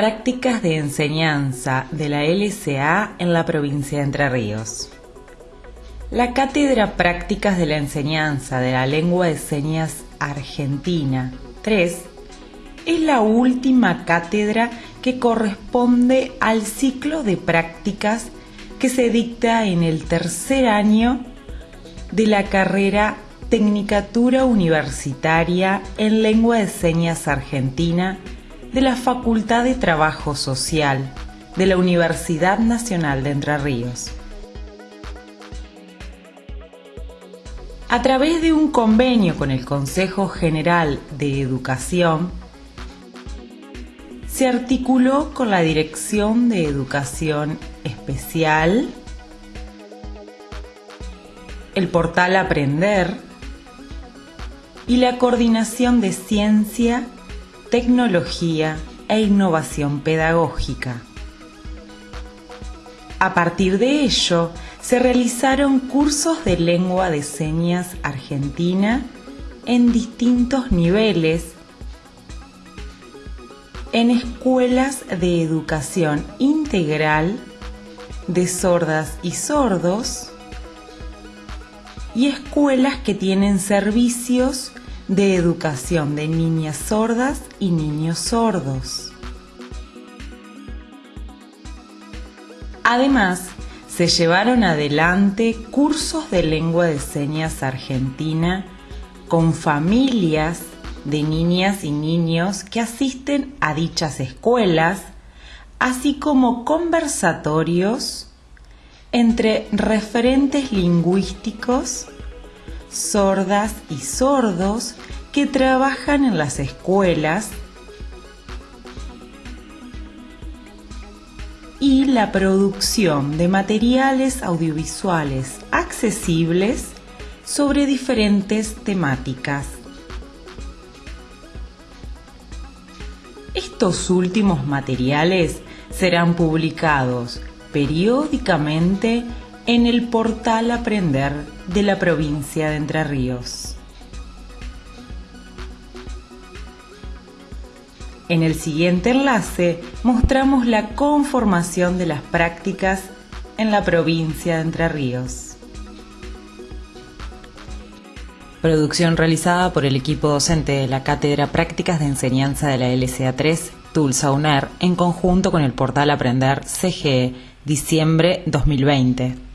Prácticas de enseñanza de la LSA en la provincia de Entre Ríos. La Cátedra Prácticas de la Enseñanza de la Lengua de Señas Argentina 3 es la última cátedra que corresponde al ciclo de prácticas que se dicta en el tercer año de la carrera Tecnicatura Universitaria en Lengua de Señas Argentina de la Facultad de Trabajo Social de la Universidad Nacional de Entre Ríos. A través de un convenio con el Consejo General de Educación, se articuló con la Dirección de Educación Especial, el portal Aprender y la Coordinación de Ciencia, Tecnología e Innovación Pedagógica. A partir de ello, se realizaron cursos de lengua de señas argentina en distintos niveles en escuelas de educación integral de sordas y sordos y escuelas que tienen servicios de educación de niñas sordas y niños sordos. Además, se llevaron adelante cursos de lengua de señas argentina con familias de niñas y niños que asisten a dichas escuelas, así como conversatorios entre referentes lingüísticos, sordas y sordos que trabajan en las escuelas y la producción de materiales audiovisuales accesibles sobre diferentes temáticas. Estos últimos materiales serán publicados periódicamente en el portal Aprender de la provincia de Entre Ríos. En el siguiente enlace mostramos la conformación de las prácticas en la provincia de Entre Ríos. Producción realizada por el equipo docente de la Cátedra Prácticas de Enseñanza de la LSA 3, Tulsa UNER, en conjunto con el portal Aprender CGE, diciembre 2020.